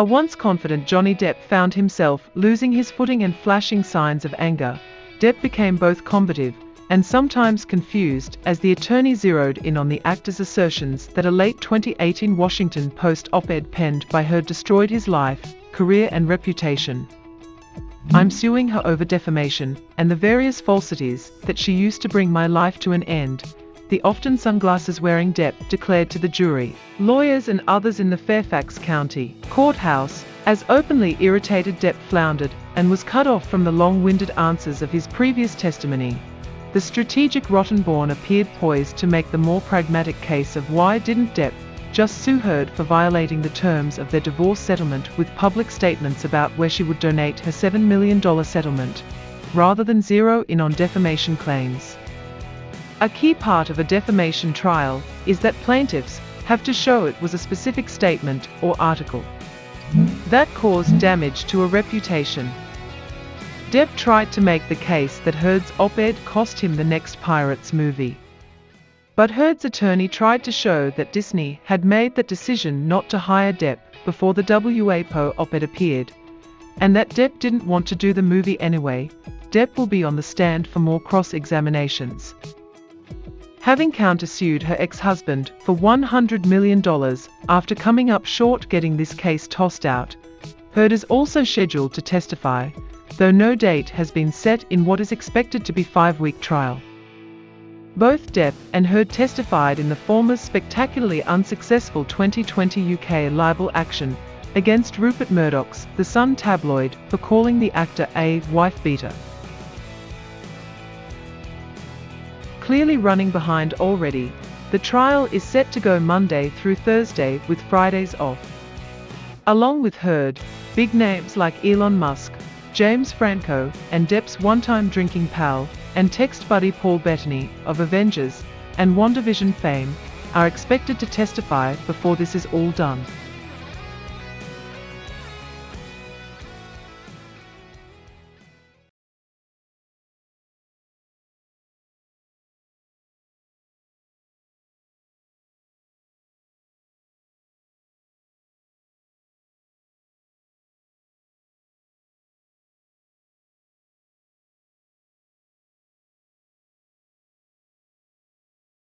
A once confident Johnny Depp found himself losing his footing and flashing signs of anger. Depp became both combative and sometimes confused as the attorney zeroed in on the actor's assertions that a late 2018 Washington Post op-ed penned by her destroyed his life, career and reputation. I'm suing her over defamation and the various falsities that she used to bring my life to an end, the often sunglasses wearing Depp declared to the jury, lawyers and others in the Fairfax County courthouse, as openly irritated Depp floundered and was cut off from the long-winded answers of his previous testimony. The strategic Rottenborn appeared poised to make the more pragmatic case of why didn't Depp just sue Heard for violating the terms of their divorce settlement with public statements about where she would donate her $7 million settlement, rather than zero in on defamation claims. A key part of a defamation trial is that plaintiffs have to show it was a specific statement or article that caused damage to a reputation. Depp tried to make the case that Heard's op-ed cost him the next Pirates movie. But Heard's attorney tried to show that Disney had made that decision not to hire Depp before the WAPO op-ed appeared, and that Depp didn't want to do the movie anyway. Depp will be on the stand for more cross-examinations. Having countersued her ex-husband for $100 million after coming up short getting this case tossed out, Heard is also scheduled to testify though no date has been set in what is expected to be five-week trial. Both Depp and Heard testified in the former's spectacularly unsuccessful 2020 UK libel action against Rupert Murdoch's The Sun tabloid for calling the actor a wife-beater. Clearly running behind already, the trial is set to go Monday through Thursday with Fridays off. Along with Heard, big names like Elon Musk, James Franco, and Depp's one-time drinking pal and text buddy Paul Bettany of Avengers and WandaVision fame are expected to testify before this is all done.